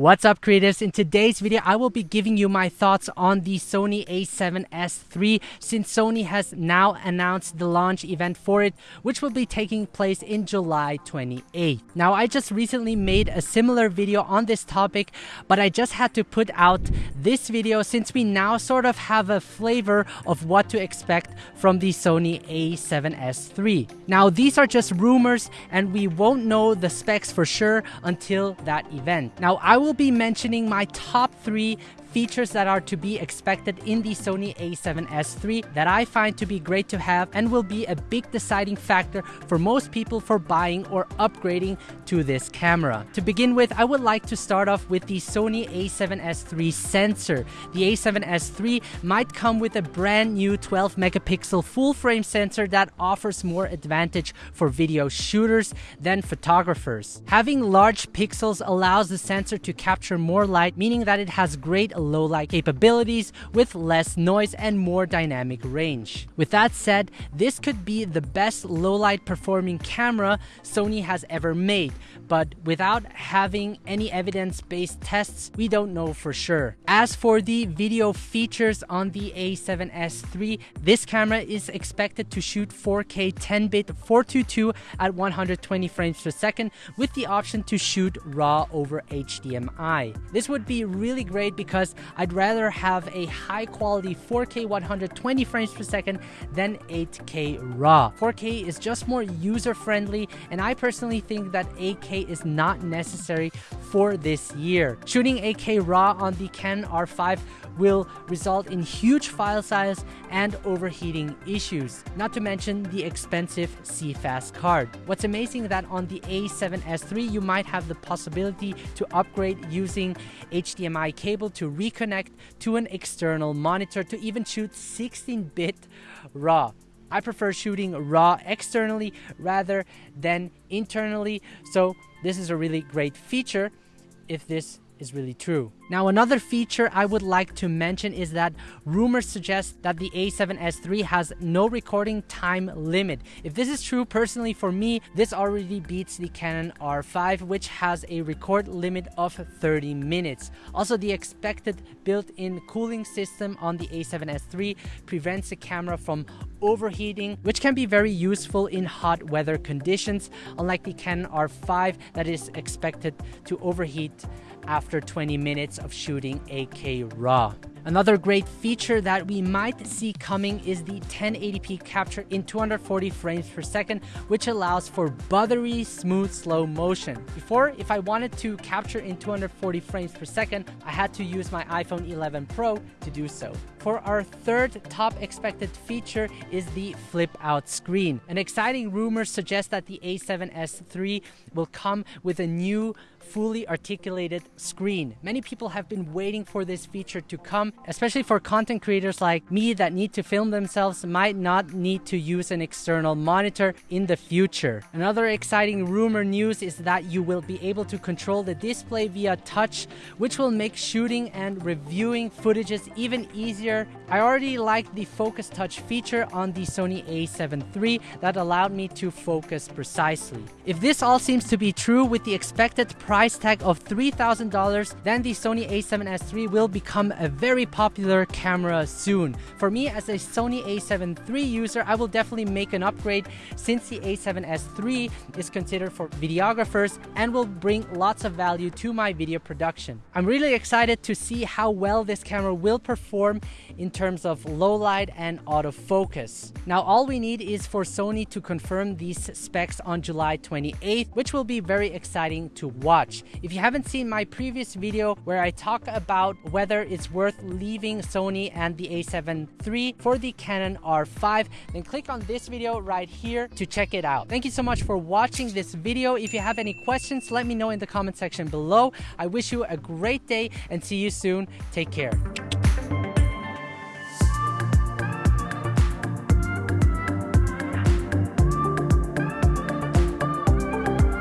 What's up creatives? In today's video, I will be giving you my thoughts on the Sony a7S III since Sony has now announced the launch event for it, which will be taking place in July 28. Now, I just recently made a similar video on this topic, but I just had to put out this video since we now sort of have a flavor of what to expect from the Sony a7S III. Now, these are just rumors and we won't know the specs for sure until that event. Now, I will will be mentioning my top three features that are to be expected in the Sony a7S III that I find to be great to have and will be a big deciding factor for most people for buying or upgrading to this camera. To begin with, I would like to start off with the Sony a7S III sensor. The a7S III might come with a brand new 12 megapixel full frame sensor that offers more advantage for video shooters than photographers. Having large pixels allows the sensor to capture more light, meaning that it has great low light capabilities with less noise and more dynamic range. With that said, this could be the best low light performing camera Sony has ever made, but without having any evidence-based tests, we don't know for sure. As for the video features on the a7S III, this camera is expected to shoot 4K 10-bit 422 at 120 frames per second with the option to shoot RAW over HDMI. This would be really great because I'd rather have a high quality 4K 120 frames per second than 8K RAW. 4K is just more user friendly and I personally think that 8K is not necessary for this year. Shooting 8K RAW on the Canon R5 will result in huge file size and overheating issues, not to mention the expensive CFast card. What's amazing that on the A7S III you might have the possibility to upgrade using HDMI cable to reconnect to an external monitor to even shoot 16-bit RAW. I prefer shooting RAW externally rather than internally, so this is a really great feature if this is really true. Now another feature I would like to mention is that rumors suggest that the A7S III has no recording time limit. If this is true, personally for me, this already beats the Canon R5 which has a record limit of 30 minutes. Also the expected built-in cooling system on the A7S III prevents the camera from overheating, which can be very useful in hot weather conditions, unlike the Canon R5 that is expected to overheat after 20 minutes of shooting 8K RAW. Another great feature that we might see coming is the 1080p capture in 240 frames per second, which allows for buttery smooth slow motion. Before, if I wanted to capture in 240 frames per second, I had to use my iPhone 11 Pro to do so. For our third top expected feature is the flip out screen. An exciting rumor suggests that the A7S III will come with a new fully articulated screen. Many people have been waiting for this feature to come, especially for content creators like me that need to film themselves might not need to use an external monitor in the future. Another exciting rumor news is that you will be able to control the display via touch, which will make shooting and reviewing footages even easier. I already like the focus touch feature on the Sony a7 III that allowed me to focus precisely. If this all seems to be true with the expected price tag of $3,000, then the Sony a7S III will become a very popular camera soon. For me, as a Sony a7 III user, I will definitely make an upgrade since the a7S III is considered for videographers and will bring lots of value to my video production. I'm really excited to see how well this camera will perform in terms of low light and autofocus. Now, all we need is for Sony to confirm these specs on July 28th, which will be very exciting to watch. If you haven't seen my previous video where I talk about whether it's worth leaving Sony and the a7 III for the Canon R5, then click on this video right here to check it out. Thank you so much for watching this video. If you have any questions, let me know in the comment section below. I wish you a great day and see you soon. Take care.